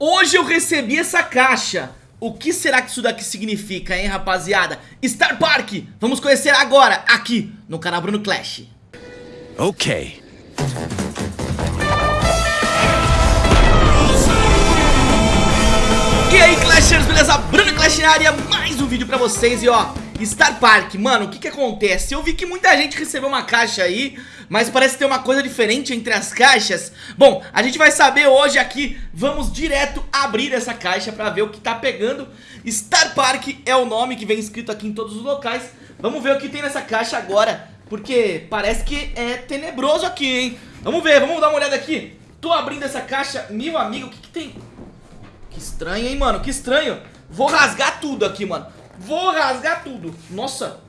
Hoje eu recebi essa caixa O que será que isso daqui significa, hein, rapaziada? Star Park, vamos conhecer agora, aqui, no canal Bruno Clash Ok. E aí, Clashers, beleza? Bruno Clash na área, mais um vídeo pra vocês e ó Star Park, mano, o que que acontece? Eu vi que muita gente recebeu uma caixa aí Mas parece ter uma coisa diferente entre as caixas Bom, a gente vai saber hoje aqui Vamos direto abrir essa caixa pra ver o que tá pegando Star Park é o nome que vem escrito aqui em todos os locais Vamos ver o que tem nessa caixa agora Porque parece que é tenebroso aqui, hein Vamos ver, vamos dar uma olhada aqui Tô abrindo essa caixa, meu amigo, o que que tem? Que estranho, hein, mano? Que estranho. Vou rasgar tudo aqui, mano. Vou rasgar tudo. Nossa.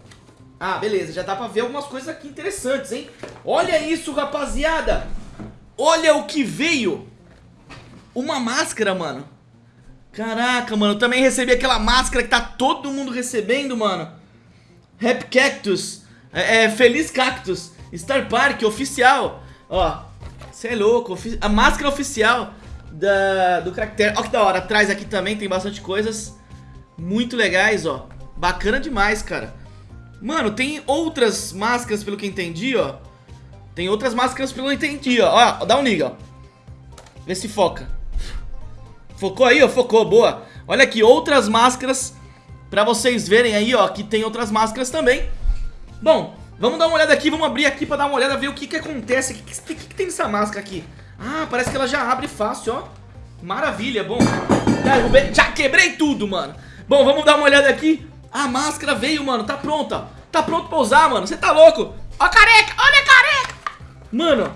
Ah, beleza. Já dá pra ver algumas coisas aqui interessantes, hein? Olha isso, rapaziada. Olha o que veio. Uma máscara, mano. Caraca, mano. Eu também recebi aquela máscara que tá todo mundo recebendo, mano. Rap Cactus. É, é, Feliz Cactus. Star Park, oficial. Ó. Você é louco. A máscara oficial da, do caractere. Olha que da hora, atrás aqui também tem bastante coisas muito legais, ó. Bacana demais, cara. Mano, tem outras máscaras pelo que entendi, ó. Tem outras máscaras pelo que entendi, ó. Ó, dá um liga, ó. Vê se foca. Focou aí, ó? Focou, boa. Olha aqui, outras máscaras pra vocês verem aí, ó, que tem outras máscaras também. Bom, vamos dar uma olhada aqui, vamos abrir aqui pra dar uma olhada, ver o que que acontece. O que, que, que, que tem nessa máscara aqui? Ah, parece que ela já abre fácil, ó Maravilha, bom Já quebrei tudo, mano Bom, vamos dar uma olhada aqui. A máscara veio, mano, tá pronta. Tá pronto pra usar, mano, você tá louco? Ó careca, olha careca. Mano.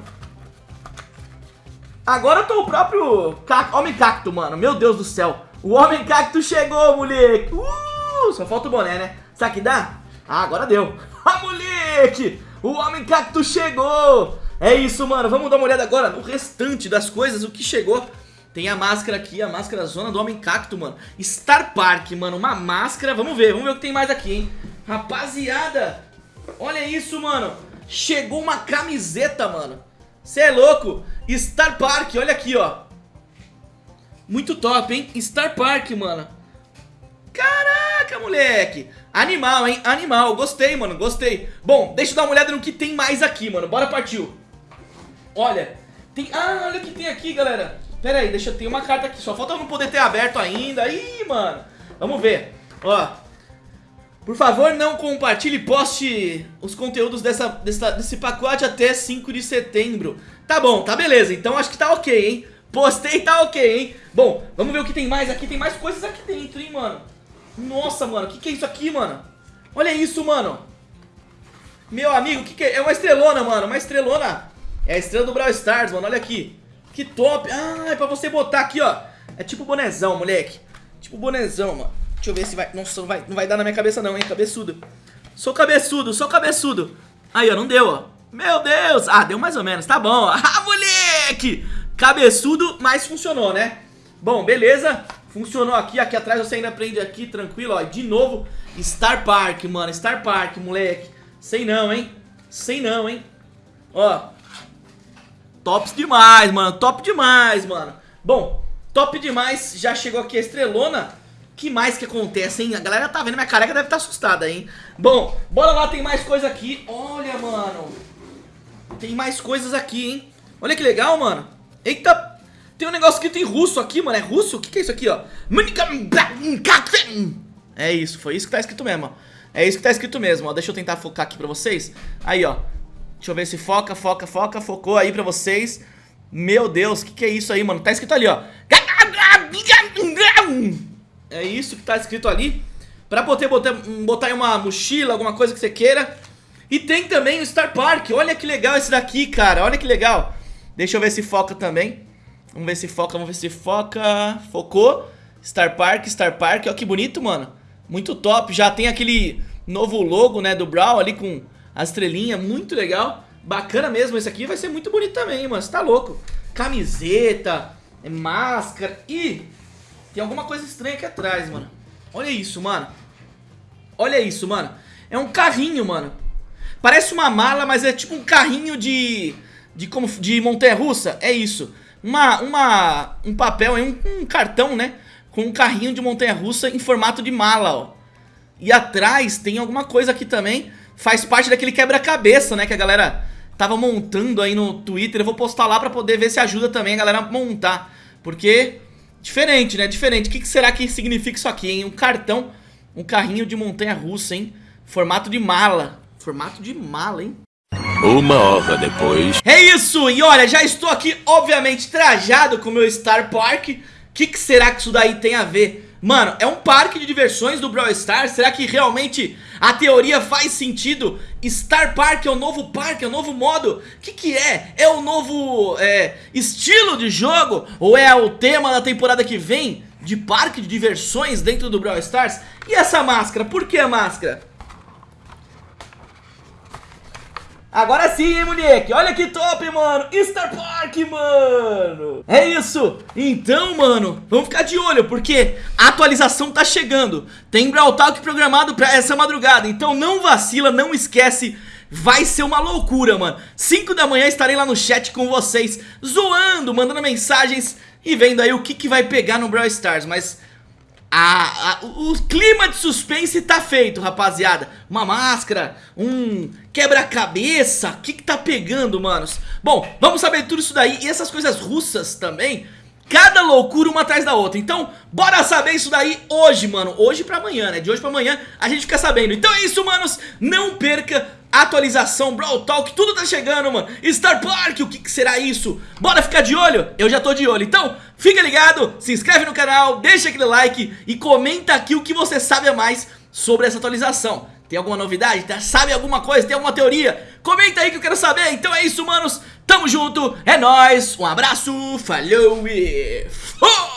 Agora eu tô o próprio. Homem cacto, mano, meu Deus do céu. O homem cacto chegou, moleque. Uh, Só falta o boné, né? Será que dá? Ah, agora deu. Ah, moleque. O homem cacto chegou. É isso, mano. Vamos dar uma olhada agora no restante das coisas, o que chegou. Tem a máscara aqui, a máscara zona do Homem Cacto, mano. Star Park, mano. Uma máscara. Vamos ver, vamos ver o que tem mais aqui, hein. Rapaziada, olha isso, mano. Chegou uma camiseta, mano. Você é louco. Star Park, olha aqui, ó. Muito top, hein. Star Park, mano. Caraca, moleque. Animal, hein? Animal. Gostei, mano. Gostei. Bom, deixa eu dar uma olhada no que tem mais aqui, mano. Bora partiu. Olha, tem... Ah, olha o que tem aqui, galera. Pera aí, deixa eu ter uma carta aqui. Só falta eu não poder ter aberto ainda. Ih, mano. Vamos ver. Ó. Por favor, não compartilhe e poste os conteúdos dessa, dessa, desse pacote até 5 de setembro. Tá bom, tá beleza. Então acho que tá ok, hein? Postei, tá ok, hein? Bom, vamos ver o que tem mais aqui. Tem mais coisas aqui dentro, hein, mano? Nossa, mano. O que, que é isso aqui, mano? Olha isso, mano. Meu amigo, o que, que é? É uma estrelona, mano. Uma estrelona é a estrela do Brawl Stars, mano, olha aqui Que top, ah, é pra você botar aqui, ó. É tipo bonezão, moleque. Tipo bonezão, mano. Deixa eu ver se vai, nossa, não vai, não vai dar na minha cabeça não, hein, cabeçudo. Sou cabeçudo, sou cabeçudo. Aí, ó, não deu, ó. Meu Deus, ah, deu mais ou menos, tá bom. Ah, moleque! Cabeçudo, mas funcionou, né? Bom, beleza. Funcionou aqui, aqui atrás você ainda prende aqui, tranquilo, ó. De novo, Star Park, mano. Star Park, moleque. Sei não, hein? Sei não, hein? Ó, Tops demais, mano. Top demais, mano. Bom, top demais. Já chegou aqui a estrelona. que mais que acontece, hein? A galera tá vendo minha careca, deve estar tá assustada, hein? Bom, bora lá, tem mais coisa aqui. Olha, mano. Tem mais coisas aqui, hein? Olha que legal, mano. Eita, tem um negócio escrito em russo aqui, mano. É russo? O que, que é isso aqui, ó? É isso, foi isso que tá escrito mesmo, ó. É isso que tá escrito mesmo, ó. Deixa eu tentar focar aqui pra vocês. Aí, ó. Deixa eu ver se foca, foca, foca, focou aí pra vocês. Meu Deus, o que, que é isso aí, mano? Tá escrito ali, ó. É isso que tá escrito ali. Pra poder botar, botar em uma mochila, alguma coisa que você queira. E tem também o Star Park. Olha que legal esse daqui, cara. Olha que legal. Deixa eu ver se foca também. Vamos ver se foca, vamos ver se foca. Focou. Star Park, Star Park. Olha que bonito, mano. Muito top. Já tem aquele novo logo, né, do Brawl ali com a estrelinha, muito legal. Bacana mesmo, esse aqui vai ser muito bonito também, mano, você tá louco. Camiseta, é máscara e tem alguma coisa estranha aqui atrás, mano. Olha isso, mano. Olha isso, mano. É um carrinho, mano. Parece uma mala, mas é tipo um carrinho de... De, como, de montanha-russa. É isso. uma, uma, um papel, um, um cartão, né? Com um carrinho de montanha-russa em formato de mala, ó. E atrás tem alguma coisa aqui também. Faz parte daquele quebra-cabeça, né? Que a galera tava montando aí no Twitter. Eu vou postar lá pra poder ver se ajuda também a galera a montar. Porque, diferente, né? Diferente. O que, que será que significa isso aqui, hein? Um cartão, um carrinho de montanha-russa, hein? Formato de mala. Formato de mala, hein? Uma hora depois. É isso! E olha, já estou aqui, obviamente, trajado com o meu Star Park. O que, que será que isso daí tem a ver? Mano, é um parque de diversões do Brawl Stars? Será que realmente a teoria faz sentido? Star Park é o novo parque, é o novo modo? O que que é? É o novo é, estilo de jogo? Ou é o tema da temporada que vem? De parque de diversões dentro do Brawl Stars? E essa máscara? Por que a máscara? Agora sim, hein, moleque? Olha que top, mano! Star Park, mano! É isso! Então, mano, vamos ficar de olho, porque a atualização tá chegando. Tem Brawl Talk programado pra essa madrugada, então não vacila, não esquece... Vai ser uma loucura, mano 5 da manhã estarei lá no chat com vocês Zoando, mandando mensagens E vendo aí o que, que vai pegar no Brawl Stars Mas a, a, o clima de suspense tá feito, rapaziada. Uma máscara, um quebra-cabeça O que que tá pegando, manos? Bom, vamos saber tudo isso daí E essas coisas russas também. Cada loucura uma atrás da outra. Então, bora saber isso daí hoje, mano. Hoje pra amanhã, né? De hoje pra amanhã a gente fica sabendo. Então é isso, manos. Não perca atualização, Brawl Talk, tudo tá chegando, mano Star Park, o que, que, será isso? Bora ficar de olho? Eu já tô de olho, então fica ligado, se inscreve no canal, deixa aquele like e comenta aqui o que você sabe a mais sobre essa atualização Tem alguma novidade? Tá? Sabe alguma coisa? Tem alguma teoria? Comenta aí que eu quero saber, então é isso, manos Tamo junto, é nóis, um abraço, falou e... Fui!